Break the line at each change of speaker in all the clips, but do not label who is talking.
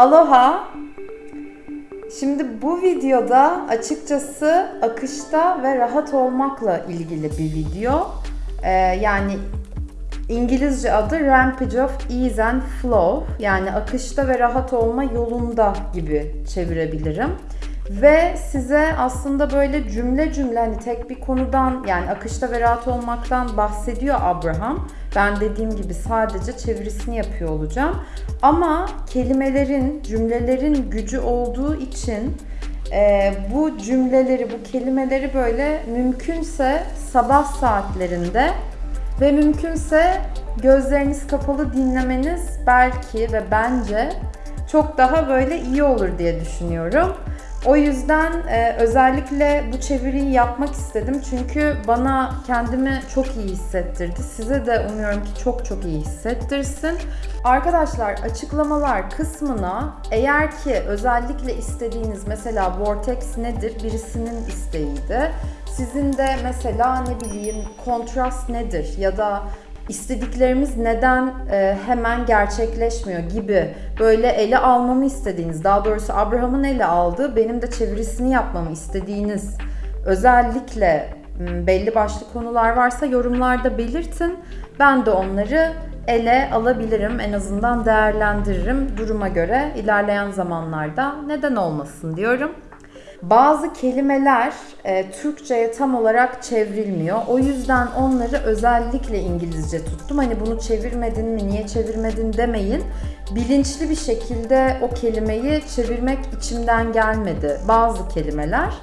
Aloha. Şimdi bu videoda açıkçası akışta ve rahat olmakla ilgili bir video. Ee, yani İngilizce adı Rampage of Ease and Flow. Yani akışta ve rahat olma yolunda gibi çevirebilirim. Ve size aslında böyle cümle cümle hani tek bir konudan yani akışta ve rahat olmaktan bahsediyor Abraham. Ben dediğim gibi sadece çevirisini yapıyor olacağım. Ama kelimelerin, cümlelerin gücü olduğu için e, bu cümleleri, bu kelimeleri böyle mümkünse sabah saatlerinde ve mümkünse gözleriniz kapalı dinlemeniz belki ve bence çok daha böyle iyi olur diye düşünüyorum. O yüzden e, özellikle bu çeviriyi yapmak istedim. Çünkü bana kendimi çok iyi hissettirdi. Size de umuyorum ki çok çok iyi hissettirsin. Arkadaşlar açıklamalar kısmına eğer ki özellikle istediğiniz mesela Vortex nedir birisinin isteğiydi. Sizin de mesela ne bileyim kontrast nedir ya da istediklerimiz neden e, hemen gerçekleşmiyor gibi böyle ele almamı istediğiniz, daha doğrusu Abraham'ın ele aldığı, benim de çevirisini yapmamı istediğiniz özellikle belli başlı konular varsa yorumlarda belirtin. Ben de onları ele alabilirim, en azından değerlendiririm duruma göre ilerleyen zamanlarda neden olmasın diyorum. Bazı kelimeler e, Türkçe'ye tam olarak çevrilmiyor. O yüzden onları özellikle İngilizce tuttum. Hani bunu çevirmedin mi, niye çevirmedin demeyin. Bilinçli bir şekilde o kelimeyi çevirmek içimden gelmedi. Bazı kelimeler.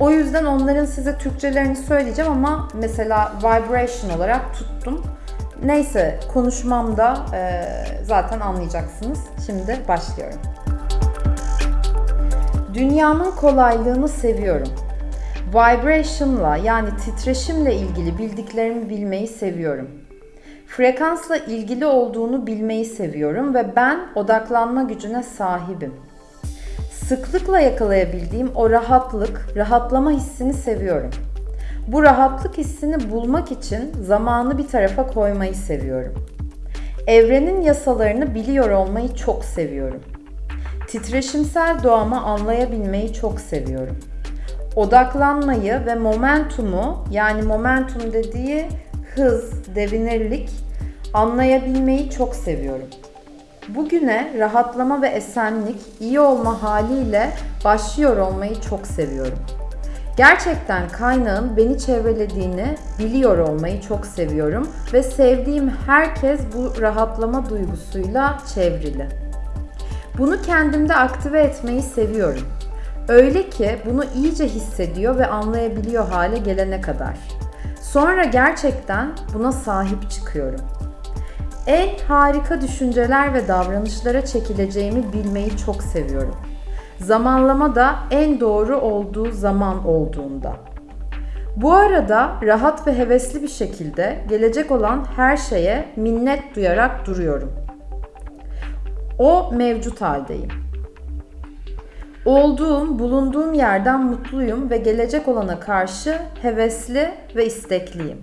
O yüzden onların size Türkçelerini söyleyeceğim ama mesela vibration olarak tuttum. Neyse konuşmamda e, zaten anlayacaksınız. Şimdi başlıyorum. Dünyamın kolaylığını seviyorum. Vibration'la yani titreşimle ilgili bildiklerimi bilmeyi seviyorum. Frekansla ilgili olduğunu bilmeyi seviyorum ve ben odaklanma gücüne sahibim. Sıklıkla yakalayabildiğim o rahatlık, rahatlama hissini seviyorum. Bu rahatlık hissini bulmak için zamanı bir tarafa koymayı seviyorum. Evrenin yasalarını biliyor olmayı çok seviyorum. Titreşimsel doğamı anlayabilmeyi çok seviyorum. Odaklanmayı ve momentumu yani momentum dediği hız, devinirlik anlayabilmeyi çok seviyorum. Bugüne rahatlama ve esenlik, iyi olma haliyle başlıyor olmayı çok seviyorum. Gerçekten kaynağın beni çevrelediğini biliyor olmayı çok seviyorum ve sevdiğim herkes bu rahatlama duygusuyla çevrili. Bunu kendimde aktive etmeyi seviyorum. Öyle ki bunu iyice hissediyor ve anlayabiliyor hale gelene kadar. Sonra gerçekten buna sahip çıkıyorum. En harika düşünceler ve davranışlara çekileceğimi bilmeyi çok seviyorum. Zamanlama da en doğru olduğu zaman olduğunda. Bu arada rahat ve hevesli bir şekilde gelecek olan her şeye minnet duyarak duruyorum. O mevcut haldeyim. Olduğum, bulunduğum yerden mutluyum ve gelecek olana karşı hevesli ve istekliyim.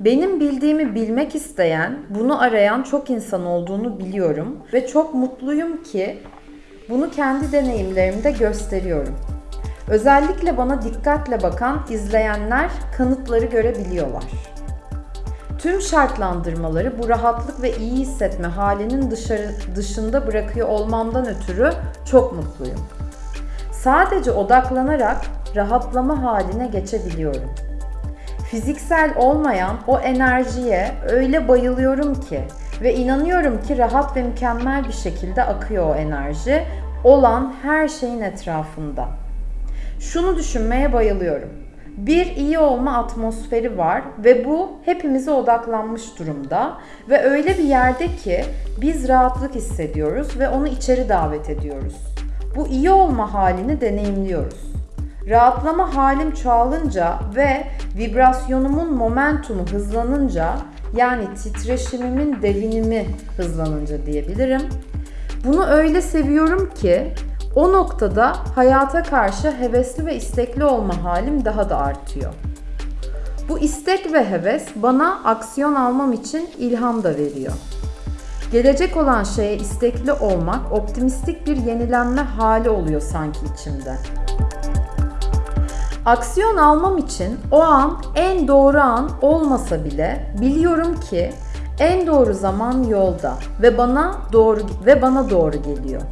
Benim bildiğimi bilmek isteyen, bunu arayan çok insan olduğunu biliyorum ve çok mutluyum ki bunu kendi deneyimlerimde gösteriyorum. Özellikle bana dikkatle bakan izleyenler kanıtları görebiliyorlar. Tüm şartlandırmaları bu rahatlık ve iyi hissetme halinin dışarı, dışında bırakıyor olmamdan ötürü çok mutluyum. Sadece odaklanarak rahatlama haline geçebiliyorum. Fiziksel olmayan o enerjiye öyle bayılıyorum ki ve inanıyorum ki rahat ve mükemmel bir şekilde akıyor o enerji olan her şeyin etrafında. Şunu düşünmeye bayılıyorum bir iyi olma atmosferi var ve bu hepimize odaklanmış durumda ve öyle bir yerde ki biz rahatlık hissediyoruz ve onu içeri davet ediyoruz. Bu iyi olma halini deneyimliyoruz. Rahatlama halim çoğalınca ve vibrasyonumun momentumu hızlanınca yani titreşimimin devinimi hızlanınca diyebilirim. Bunu öyle seviyorum ki o noktada hayata karşı hevesli ve istekli olma halim daha da artıyor. Bu istek ve heves bana aksiyon almam için ilham da veriyor. Gelecek olan şeye istekli olmak optimistik bir yenilenme hali oluyor sanki içimde. Aksiyon almam için o an en doğru an olmasa bile biliyorum ki en doğru zaman yolda ve bana doğru ve bana doğru geliyor.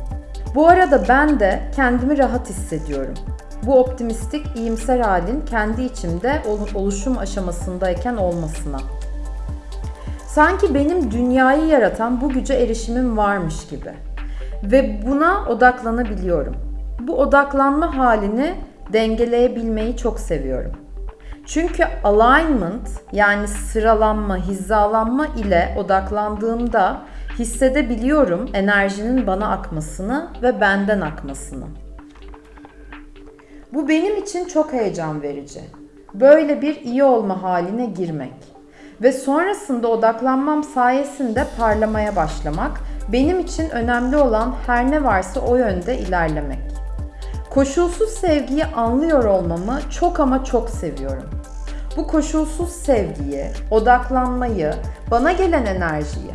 Bu arada ben de kendimi rahat hissediyorum. Bu optimistik, iyimser halin kendi içimde oluşum aşamasındayken olmasına. Sanki benim dünyayı yaratan bu güce erişimim varmış gibi. Ve buna odaklanabiliyorum. Bu odaklanma halini dengeleyebilmeyi çok seviyorum. Çünkü alignment yani sıralanma, hizalanma ile odaklandığımda hissedebiliyorum enerjinin bana akmasını ve benden akmasını. Bu benim için çok heyecan verici. Böyle bir iyi olma haline girmek ve sonrasında odaklanmam sayesinde parlamaya başlamak benim için önemli olan her ne varsa o yönde ilerlemek. Koşulsuz sevgiyi anlıyor olmamı çok ama çok seviyorum. Bu koşulsuz sevgiyi, odaklanmayı, bana gelen enerjiyi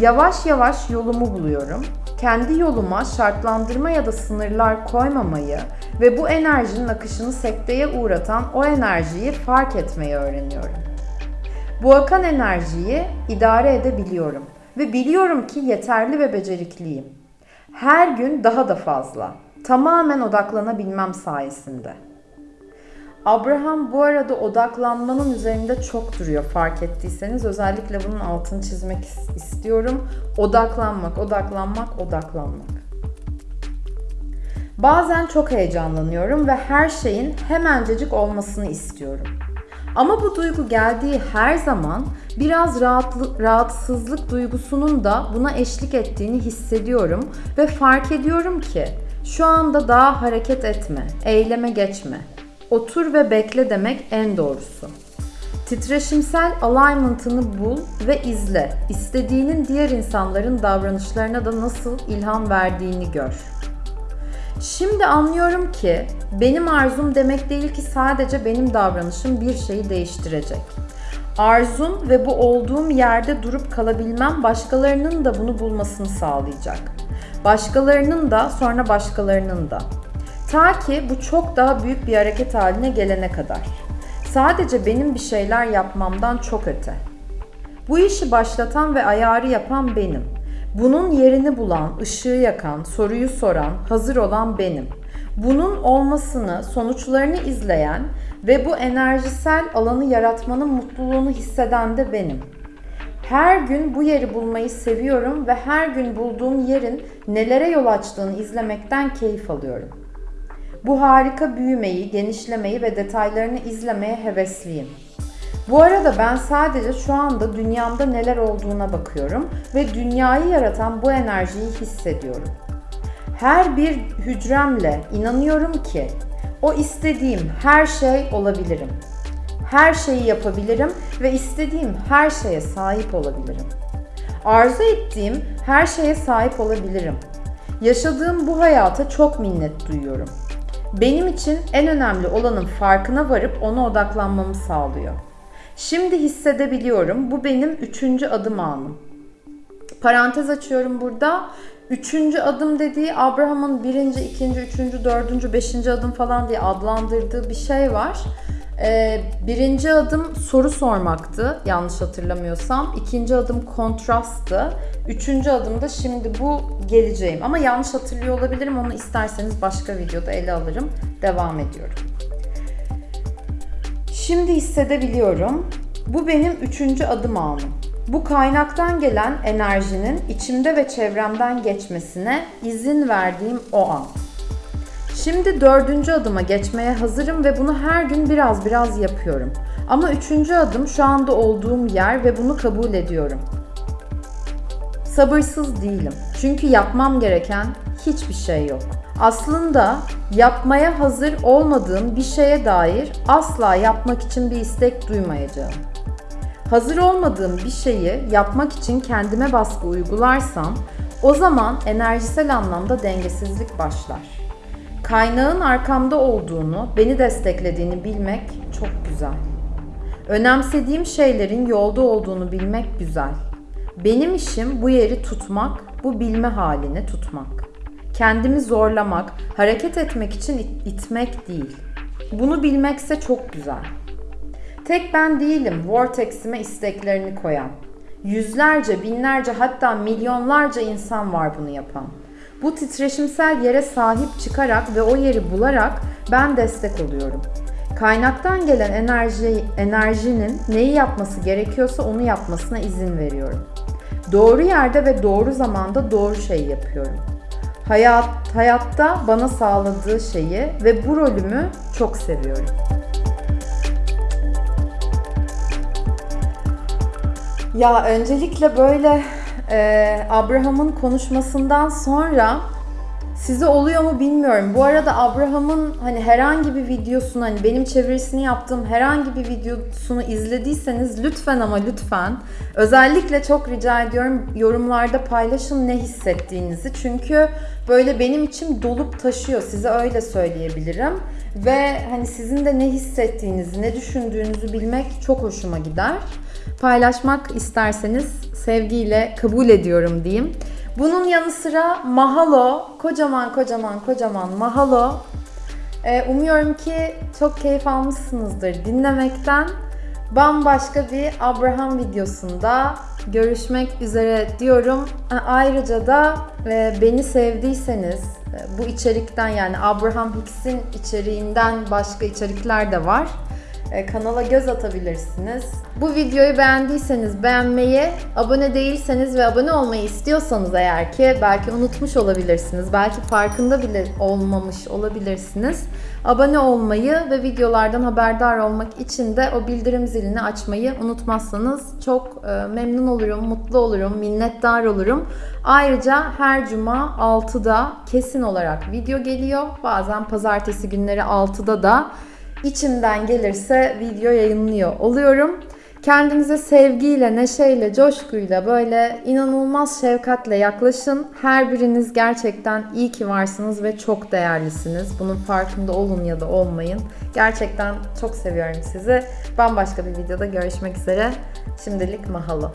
yavaş yavaş yolumu buluyorum. Kendi yoluma şartlandırma ya da sınırlar koymamayı ve bu enerjinin akışını sekteye uğratan o enerjiyi fark etmeyi öğreniyorum. Bu akan enerjiyi idare edebiliyorum ve biliyorum ki yeterli ve becerikliyim. Her gün daha da fazla. Tamamen odaklanabilmem sayesinde. Abraham bu arada odaklanmanın üzerinde çok duruyor fark ettiyseniz. Özellikle bunun altını çizmek istiyorum. Odaklanmak, odaklanmak, odaklanmak. Bazen çok heyecanlanıyorum ve her şeyin hemencecik olmasını istiyorum. Ama bu duygu geldiği her zaman biraz rahatlı, rahatsızlık duygusunun da buna eşlik ettiğini hissediyorum ve fark ediyorum ki şu anda daha hareket etme, eyleme geçme. Otur ve bekle demek en doğrusu. Titreşimsel alignment'ını bul ve izle. İstediğinin diğer insanların davranışlarına da nasıl ilham verdiğini gör. Şimdi anlıyorum ki benim arzum demek değil ki sadece benim davranışım bir şeyi değiştirecek. Arzum ve bu olduğum yerde durup kalabilmem başkalarının da bunu bulmasını sağlayacak. Başkalarının da sonra başkalarının da. Ta ki bu çok daha büyük bir hareket haline gelene kadar. Sadece benim bir şeyler yapmamdan çok öte. Bu işi başlatan ve ayarı yapan benim. Bunun yerini bulan, ışığı yakan, soruyu soran, hazır olan benim. Bunun olmasını, sonuçlarını izleyen ve bu enerjisel alanı yaratmanın mutluluğunu hisseden de benim. Her gün bu yeri bulmayı seviyorum ve her gün bulduğum yerin nelere yol açtığını izlemekten keyif alıyorum. Bu harika büyümeyi, genişlemeyi ve detaylarını izlemeye hevesliyim. Bu arada ben sadece şu anda dünyamda neler olduğuna bakıyorum ve dünyayı yaratan bu enerjiyi hissediyorum. Her bir hücremle inanıyorum ki o istediğim her şey olabilirim. Her şeyi yapabilirim ve istediğim her şeye sahip olabilirim. Arzu ettiğim her şeye sahip olabilirim. Yaşadığım bu hayata çok minnet duyuyorum. Benim için en önemli olanın farkına varıp ona odaklanmamı sağlıyor. Şimdi hissedebiliyorum. Bu benim üçüncü adım anım. Parantez açıyorum burada. Üçüncü adım dediği Abraham'ın birinci, ikinci, üçüncü, dördüncü, beşinci adım falan diye adlandırdığı bir şey var. Ee, birinci adım soru sormaktı yanlış hatırlamıyorsam. İkinci adım kontrasttı. Üçüncü adım da şimdi bu geleceğim. Ama yanlış hatırlıyor olabilirim. Onu isterseniz başka videoda ele alırım. Devam ediyorum. Şimdi hissedebiliyorum. Bu benim üçüncü adım anım. Bu kaynaktan gelen enerjinin içimde ve çevremden geçmesine izin verdiğim o an. Şimdi dördüncü adıma geçmeye hazırım ve bunu her gün biraz biraz yapıyorum. Ama üçüncü adım şu anda olduğum yer ve bunu kabul ediyorum. Sabırsız değilim. Çünkü yapmam gereken hiçbir şey yok. Aslında yapmaya hazır olmadığım bir şeye dair asla yapmak için bir istek duymayacağım. Hazır olmadığım bir şeyi yapmak için kendime baskı uygularsam o zaman enerjisel anlamda dengesizlik başlar. Kaynağın arkamda olduğunu, beni desteklediğini bilmek çok güzel. Önemsediğim şeylerin yolda olduğunu bilmek güzel. Benim işim bu yeri tutmak, bu bilme halini tutmak. Kendimi zorlamak, hareket etmek için it- itmek değil. Bunu bilmekse çok güzel. Tek ben değilim Vortex'ime isteklerini koyan. Yüzlerce, binlerce hatta milyonlarca insan var bunu yapan. Bu titreşimsel yere sahip çıkarak ve o yeri bularak ben destek oluyorum. Kaynaktan gelen enerji, enerjinin neyi yapması gerekiyorsa onu yapmasına izin veriyorum. Doğru yerde ve doğru zamanda doğru şeyi yapıyorum. Hayat, hayatta bana sağladığı şeyi ve bu rolümü çok seviyorum. Ya öncelikle böyle e, Abraham'ın konuşmasından sonra size oluyor mu bilmiyorum. Bu arada Abraham'ın hani herhangi bir videosunu hani benim çevirisini yaptığım herhangi bir videosunu izlediyseniz lütfen ama lütfen özellikle çok rica ediyorum yorumlarda paylaşın ne hissettiğinizi. Çünkü böyle benim içim dolup taşıyor size öyle söyleyebilirim. Ve hani sizin de ne hissettiğinizi, ne düşündüğünüzü bilmek çok hoşuma gider. Paylaşmak isterseniz sevgiyle kabul ediyorum diyeyim. Bunun yanı sıra mahalo, kocaman kocaman kocaman mahalo. Ee, umuyorum ki çok keyif almışsınızdır dinlemekten. Bambaşka bir Abraham videosunda görüşmek üzere diyorum. Ha, Ayrıca da e, beni sevdiyseniz e, bu içerikten yani Abraham Hicks'in içeriğinden başka içerikler de var. E, kanala göz atabilirsiniz. Bu videoyu beğendiyseniz beğenmeyi, abone değilseniz ve abone olmayı istiyorsanız eğer ki belki unutmuş olabilirsiniz, belki farkında bile olmamış olabilirsiniz. Abone olmayı ve videolardan haberdar olmak için de o bildirim zilini açmayı unutmazsanız çok e, memnun olurum, mutlu olurum, minnettar olurum. Ayrıca her cuma 6'da kesin olarak video geliyor. Bazen pazartesi günleri 6'da da içimden gelirse video yayınlıyor oluyorum. Kendinize sevgiyle, neşeyle, coşkuyla böyle inanılmaz şefkatle yaklaşın. Her biriniz gerçekten iyi ki varsınız ve çok değerlisiniz. Bunun farkında olun ya da olmayın. Gerçekten çok seviyorum sizi. Bambaşka bir videoda görüşmek üzere. Şimdilik mahalo.